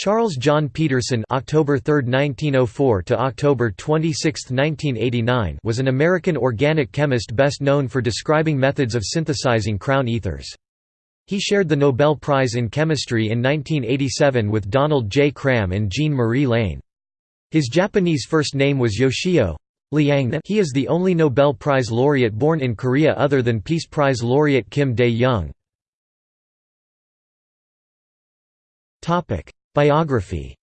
Charles John Pedersen (October 3, 1904 to October 26, 1989) was an American organic chemist best known for describing methods of synthesizing crown ethers. He shared the Nobel Prize in Chemistry in 1987 with Donald J. Cram and Jean Marie Lehn. His Japanese first name was Yoshio Liang. He is the only Nobel Prize laureate born in Korea other than Peace Prize laureate Kim Dae-jung. Biography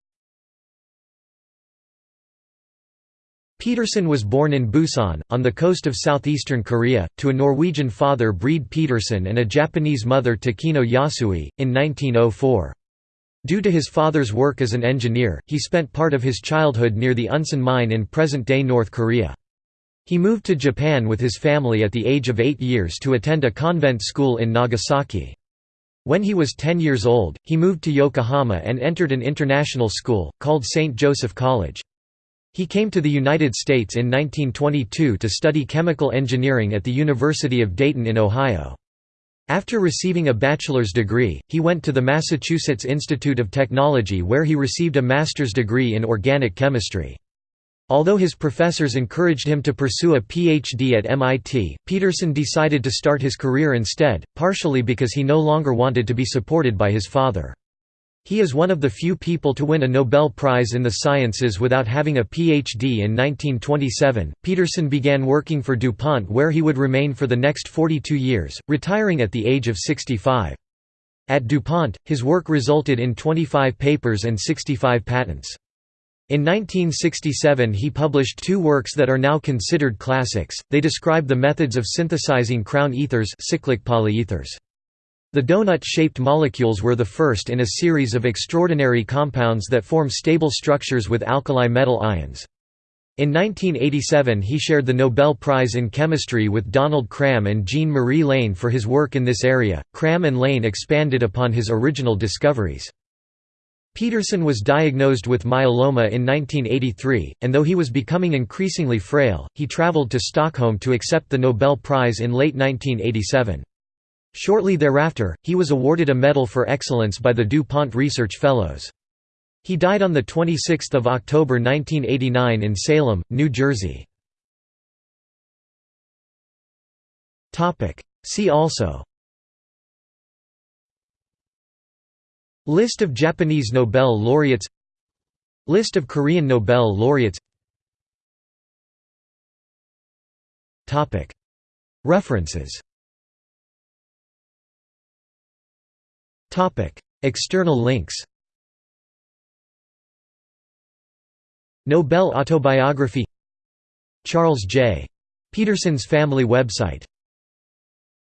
Pedersen was born in Busan, on the coast of southeastern Korea, to a Norwegian father Brede Pedersen and a Japanese mother Takino Yasui, in 1904. Due to his father's work as an engineer, he spent part of his childhood near the Unsan mine in present-day North Korea. He moved to Japan with his family at the age of eight years to attend a convent school in Nagasaki. When he was 10 years old, he moved to Yokohama and entered an international school, called St. Joseph College. He came to the United States in 1922 to study chemical engineering at the University of Dayton in Ohio. After receiving a bachelor's degree, he went to the Massachusetts Institute of Technology where he received a master's degree in organic chemistry. Although his professors encouraged him to pursue a PhD at MIT, Pedersen decided to start his career instead, partially because he no longer wanted to be supported by his father. He is one of the few people to win a Nobel Prize in the sciences without having a PhD in 1927. Peterson began working for DuPont where he would remain for the next 42 years, retiring at the age of 65. At DuPont, his work resulted in 25 papers and 65 patents. In 1967 he published two works that are now considered classics, they describe the methods of synthesizing crown ethers cyclic polyethers. The donut-shaped molecules were the first in a series of extraordinary compounds that form stable structures with alkali metal ions. In 1987 he shared the Nobel Prize in Chemistry with Donald Cram and Jean Marie Lehn for his work in this area. Cram and Lehn expanded upon his original discoveries. Pedersen was diagnosed with myeloma in 1983, and though he was becoming increasingly frail, he traveled to Stockholm to accept the Nobel Prize in late 1987. Shortly thereafter, he was awarded a Medal for Excellence by the DuPont Research Fellows. He died on 26 October 1989 in Salem, New Jersey. See also List of Japanese Nobel laureates. List of Korean Nobel laureates. References. External links. Nobel autobiography. Charles J. Pedersen's family website